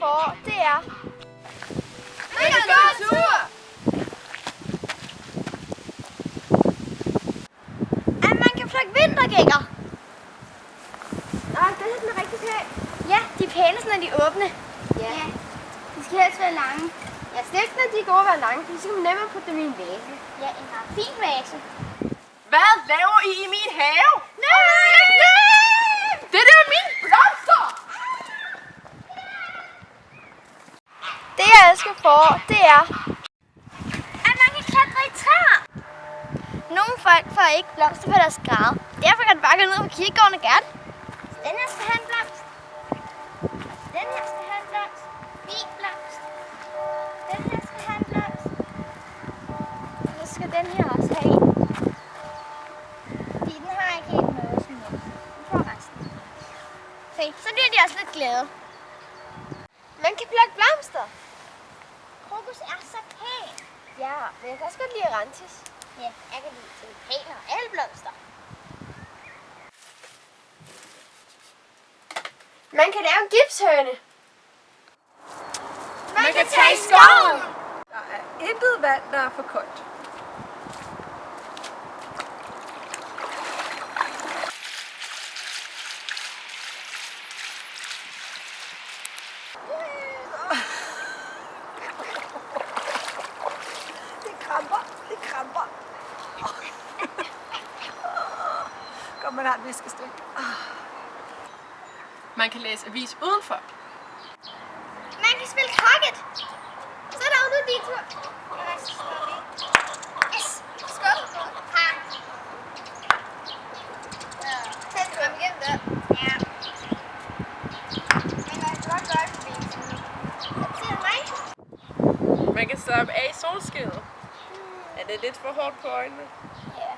forår, det er... Vi kan gå tur! At man kan plukke vintergækker. Nå, den er den rigtig pæn. Ja, de er pæne, når de er åbne. Ja. De skal helst være lange. Ja, stiften de er gode at være lange, for så kan man nemmere putte dem i en vase. Ja, en har fin vase. Hvad laver I i min have? Nej! Det der er mine blomster! Jeg elsker forår, det er... At man kan klatre i træer. Nogle folk får ikke blomster på deres grad. Derfor kan du bare gå ned på kirkegården og gerne. Den her skal have en blomst. Den her skal have en blomst. Min blomst. Den her skal have en blomst. Og så skal den her også have en. Fordi den har ikke helt noget som helst. Den får resten. Se, så bliver de også lidt glade. Man kan plukke blomster. Krokus er så pæn. Ja, men jeg kan også godt lide Arantis. Ja, jeg kan lide tulipaner og alle blomster. Man kan lave en gipshøne. Man, kan tage i skoven. Der er intet vand, der er for koldt. Det kramper. Godt, man har en viskestik. Man kan læse avis udenfor. Man kan spille cricket. Så er der jo nu din tur. Yes, skål. Ha. Tæt kom igennem der. Ja. Man kan slappe af i solskinnet. Er det lidt for hårdt på øjnene? Ja.